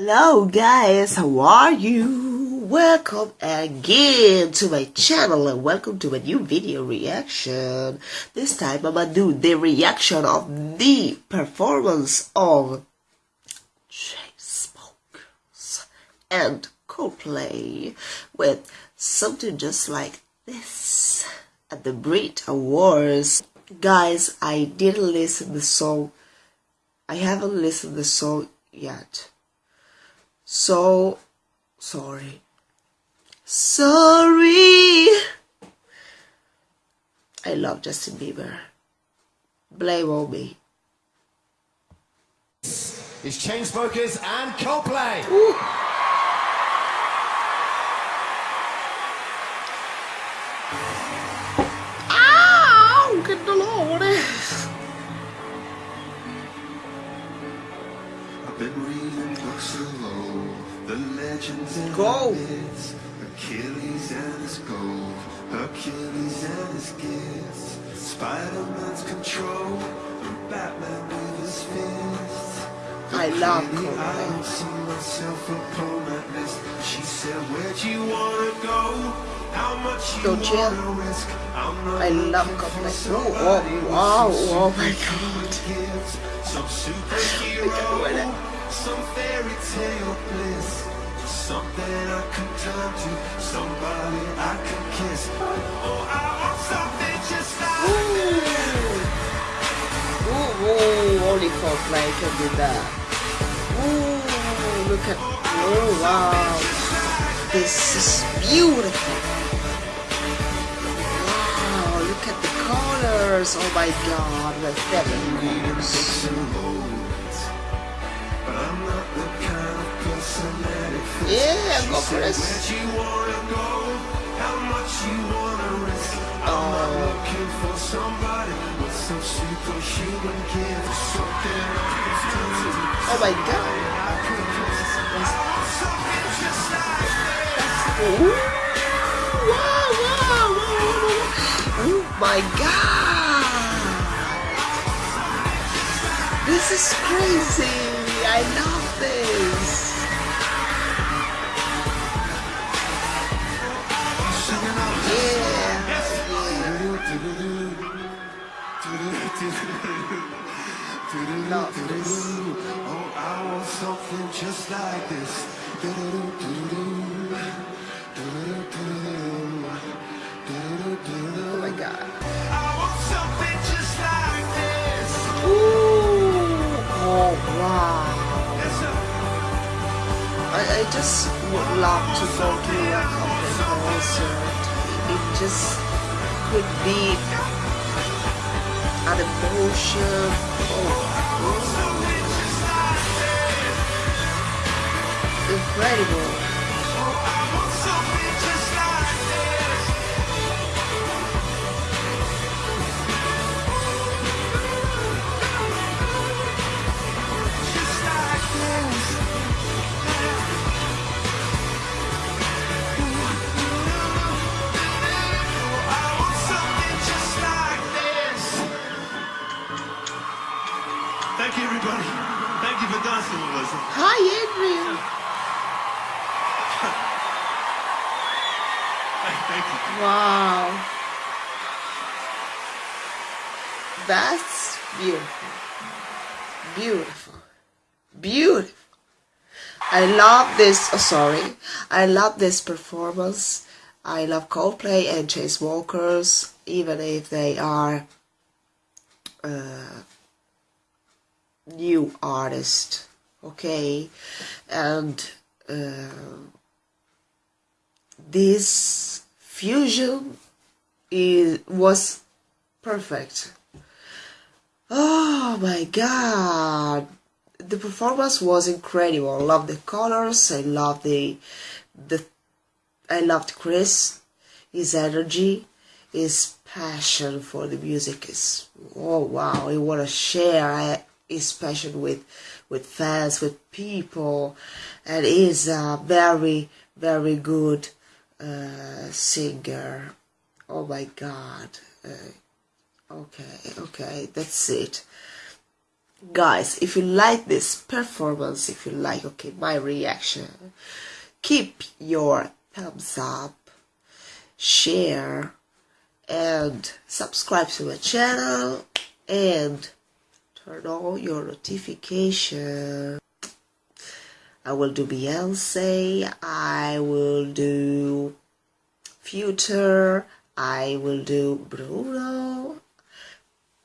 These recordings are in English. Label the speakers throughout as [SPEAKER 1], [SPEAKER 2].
[SPEAKER 1] Hello guys, how are you? Welcome again to my channel and welcome to a new video reaction. This time I'm gonna do the reaction of the performance of Chainsmokers and Coldplay with something just like this at the Brit Awards. Guys, I didn't listen the song. I haven't listened the song yet so sorry. Sorry. I love Justin Bieber. Blame on me.
[SPEAKER 2] It's Chainsmokers and Coldplay.
[SPEAKER 1] Ooh. Go.
[SPEAKER 3] Achilles and his gold, Hercules and his gifts, Spider-Man's control, and Batman with his fists.
[SPEAKER 1] I love
[SPEAKER 3] Clearly I see myself upon that list. She said, Where'd you wanna go? How much you
[SPEAKER 1] Don't you?
[SPEAKER 3] wanna risk? I'm not
[SPEAKER 1] I love
[SPEAKER 3] looking.
[SPEAKER 1] Oh, oh, wow, oh my God.
[SPEAKER 3] Some
[SPEAKER 1] I can't do
[SPEAKER 3] superhero, some fairy tale bliss, something I can turn to, somebody I can kiss. Oh, I want something just like
[SPEAKER 1] Ooh, ooh, only Coldplay can do that. Ooh, look at, oh wow. This is beautiful. Wow, look at the colors. Oh my god, the seven colors.
[SPEAKER 3] But I'm not the kind of person that it fits.
[SPEAKER 1] Yeah, go
[SPEAKER 3] She
[SPEAKER 1] for
[SPEAKER 3] said,
[SPEAKER 1] it.
[SPEAKER 3] Where'd you wanna go? How much you wanna risk? I'm
[SPEAKER 1] Oh.
[SPEAKER 3] not looking for somebody with some superhuman gift. Something I can turn to.
[SPEAKER 1] Oh my god.
[SPEAKER 3] I can kiss. Something just like
[SPEAKER 1] Ooh, wow, wow, wow. Oh my god. This is crazy. I love this.
[SPEAKER 3] Oh, I want something just like this.
[SPEAKER 1] Oh my god.
[SPEAKER 3] I want something just like this.
[SPEAKER 1] Oh wow. I, I just would love to go to a concert. It just could be an emotion. Oh,
[SPEAKER 3] Something just like this.
[SPEAKER 1] incredible.
[SPEAKER 3] Thank you.
[SPEAKER 1] Wow. That's beautiful. Beautiful. Beautiful. I love this. Oh, sorry. I love this performance. I love Coldplay and Chainsmokers, even if they are uh, new artists. Okay, and uh, this fusion is was perfect. Oh my god. The performance was incredible. I love the colors, I love the the I loved Chris, his energy, his passion for the music is oh wow, he wanna share uh, his passion with with fans, with people and he's a very, very good uh, singer. Oh my god. Uh, okay, okay, that's it. guys if you like this performance if you like okay my reaction keep your thumbs up share and subscribe to my channel and turn on your notification I will do Beyonce I will do Future I will do Bruno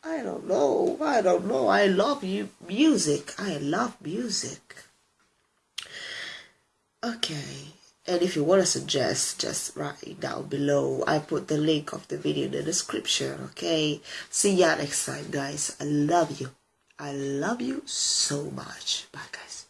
[SPEAKER 1] I don't know. I don't know. I love you music. I love music. Okay. And if you want to suggest, just write down below. I put the link of the video in the description. Okay. See ya next time, guys. I love you. I love you so much. Bye, guys.